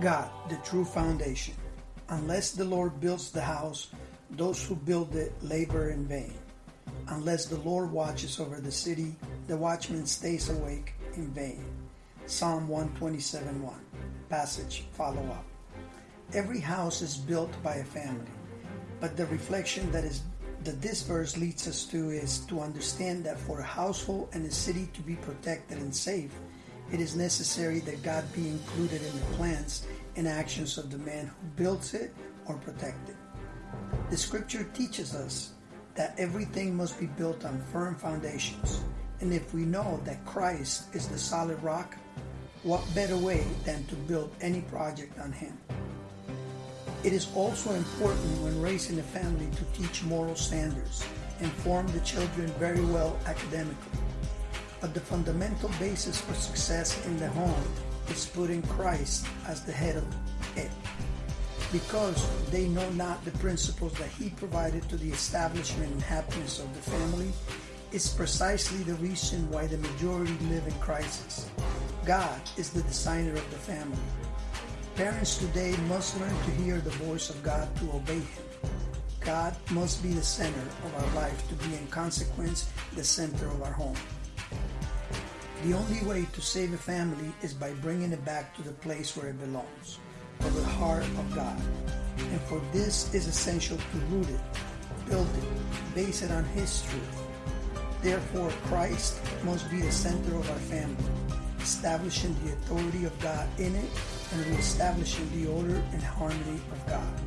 God, the true foundation. Unless the Lord builds the house, those who build it labor in vain. Unless the Lord watches over the city, the watchman stays awake in vain. Psalm 127 1. Passage follow up. Every house is built by a family, but the reflection that is that this verse leads us to is to understand that for a household and a city to be protected and safe, it is necessary that God be included in the plans and actions of the man who builds it or protects it. The scripture teaches us that everything must be built on firm foundations. And if we know that Christ is the solid rock, what better way than to build any project on Him? It is also important when raising a family to teach moral standards and form the children very well academically. But the fundamental basis for success in the home is putting Christ as the head of it. Because they know not the principles that He provided to the establishment and happiness of the family, is precisely the reason why the majority live in crisis. God is the designer of the family. Parents today must learn to hear the voice of God to obey Him. God must be the center of our life to be in consequence the center of our home. The only way to save a family is by bringing it back to the place where it belongs, to the heart of God. And for this is essential to root it, build it, base it on His truth. Therefore, Christ must be the center of our family, establishing the authority of God in it and reestablishing the order and harmony of God.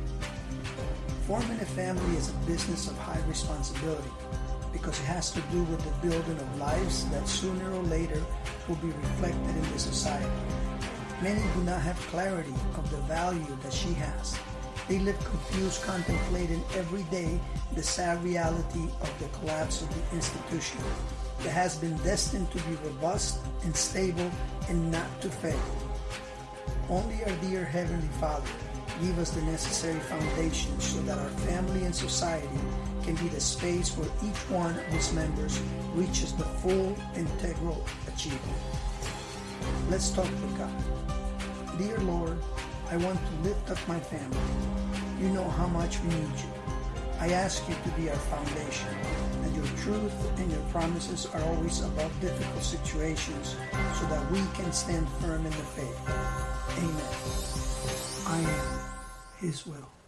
Forming a family is a business of high responsibility because it has to do with the building of lives that sooner or later will be reflected in the society. Many do not have clarity of the value that she has. They live confused, contemplating every day the sad reality of the collapse of the institution that has been destined to be robust and stable and not to fail. Only our dear Heavenly Father give us the necessary foundation so that our family and society can be the space where each one of its members reaches the full integral achievement. Let's talk with God. Dear Lord, I want to lift up my family. You know how much we need you. I ask you to be our foundation, and your truth and your promises are always above difficult situations so that we can stand firm in the faith. Amen. I am His will.